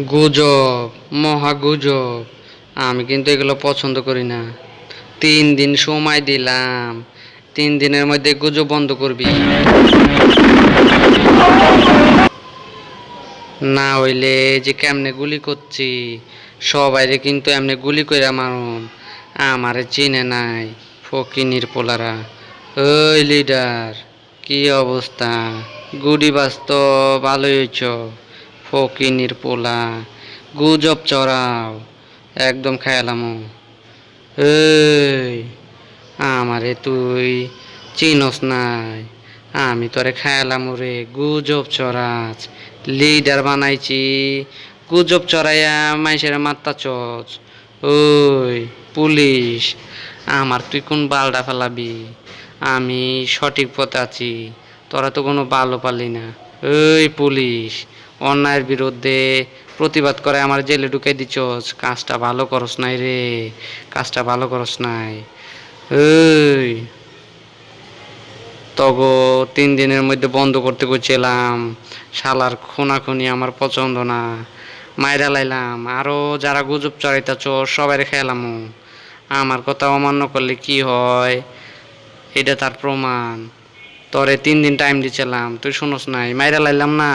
গুজব, মহা গুজব। আমি কিন্তু এগুলো পছন্দ করি না। তিন দিন সময় দিলাম। তিন দিনের মধ্যে গুজব বন্ধ করবি। না হইলে যে কেমনে গুলি করছি, সবাইরে কিন্তু এমনি গুলি করে মারুম। আমারে চিনে নাই ফকিনির পোলারা। ওই লিডার কি অবস্থা? গুডি বাস্তব, ভালোই হইছ। ফকিনির পোলা গুজব চড়াও, একদম খেয়ালাম এই, আমারে তুই চিনস নাই, আমি তোরে খেয়ালাম রে, গুজব চড়াচ লিডার বানাইছি, গুজব চড়াইয়া মাইসের মাত্তা চচ ওই, পুলিশ, আমার তুই কোন বালডা ফেলাবি? আমি সঠিক পথে আছি, তোরা তো কোনো ভালো পালি না। ওই, পুলিশ অন্যায়ের বিরুদ্ধে প্রতিবাদ করে, আমার জেলে ঢুকে দিছস কাজটা ভালো করস নাই রে, কাজটা ভালো করস নাই। ওই তগো তিন দিনের মধ্যে বন্ধ করতে করছিলাম শালার খুনাখুনি আমার পছন্দ না, মাইরা লাইলাম আরও যারা গুজব চড়াইতেছ সবাই খেলাম। আমার কথা অমান্য করলে কি হয়? এটা তার প্রমাণ। তোরে তিন দিন টাইম দিছিলাম, তুই শুনোস নাই, মাইরা লাইলাম না।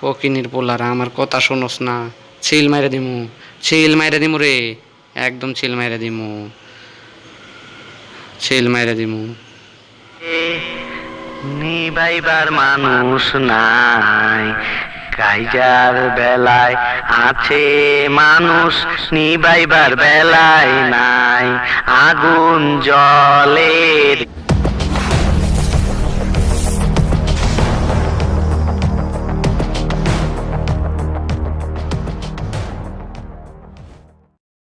ফকিনির পোলারা, আমার কথা শুনোস না। ছিল মাইরা দিমু, ছিল মাইরা দিমু রে, একদম ছিল মাইরা দিমু। ছিল মাইরা দিমু। নিবাইবার মানুষ নাই, কাইজার বেলায় আছে মানুষ, নিবাইবার বেলায় নাই, আগুন জলের